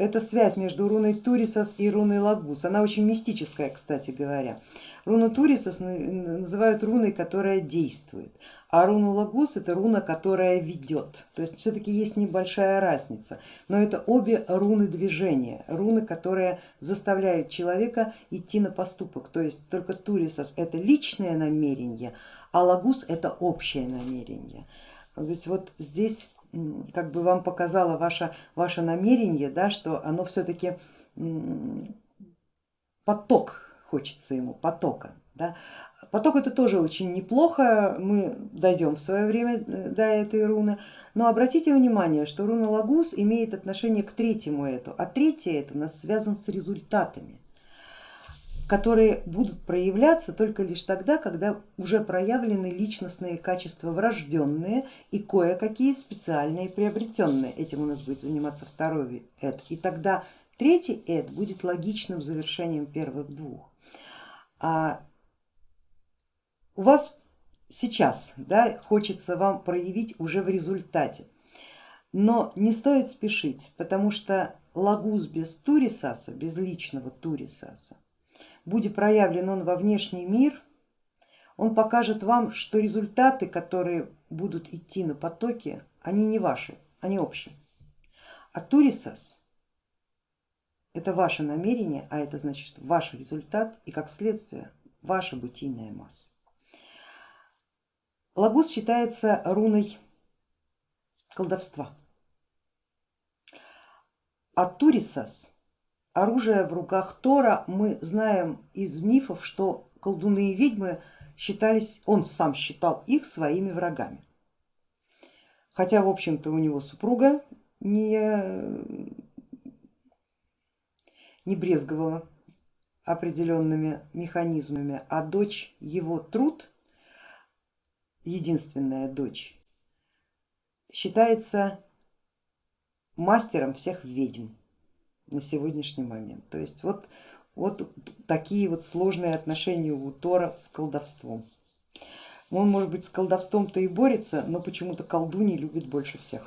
это связь между руной Турисос и руной Лагус. Она очень мистическая, кстати говоря. Руну Турисос называют руной, которая действует, а руну Лагус это руна, которая ведет. То есть все-таки есть небольшая разница, но это обе руны движения, руны, которые заставляют человека идти на поступок. То есть только Турисос это личное намерение, а Лагус это общее намерение. То есть вот здесь как бы вам показало ваше, ваше намерение, да, что оно все-таки поток хочется ему, потока. Да. Поток это тоже очень неплохо, мы дойдем в свое время э, до этой руны, но обратите внимание, что руна Лагус имеет отношение к третьему эту, а третье это у нас связан с результатами которые будут проявляться только лишь тогда, когда уже проявлены личностные качества врожденные и кое-какие специальные приобретенные. Этим у нас будет заниматься второй эд. И тогда третий эд будет логичным завершением первых двух. А у вас сейчас да, хочется вам проявить уже в результате, но не стоит спешить, потому что лагус без турисаса, без личного турисаса, будет проявлен он во внешний мир, он покажет вам, что результаты, которые будут идти на потоке, они не ваши, они общие. А турисас это ваше намерение, а это значит ваш результат и как следствие ваша бытийная масса. Лагус считается руной колдовства, а турисас оружие в руках Тора, мы знаем из мифов, что колдуны и ведьмы считались, он сам считал их своими врагами. Хотя в общем-то у него супруга не, не брезговала определенными механизмами, а дочь его труд, единственная дочь, считается мастером всех ведьм на сегодняшний момент. То есть вот, вот такие вот сложные отношения у Тора с колдовством. Он может быть с колдовством-то и борется, но почему-то колдуни любит больше всех.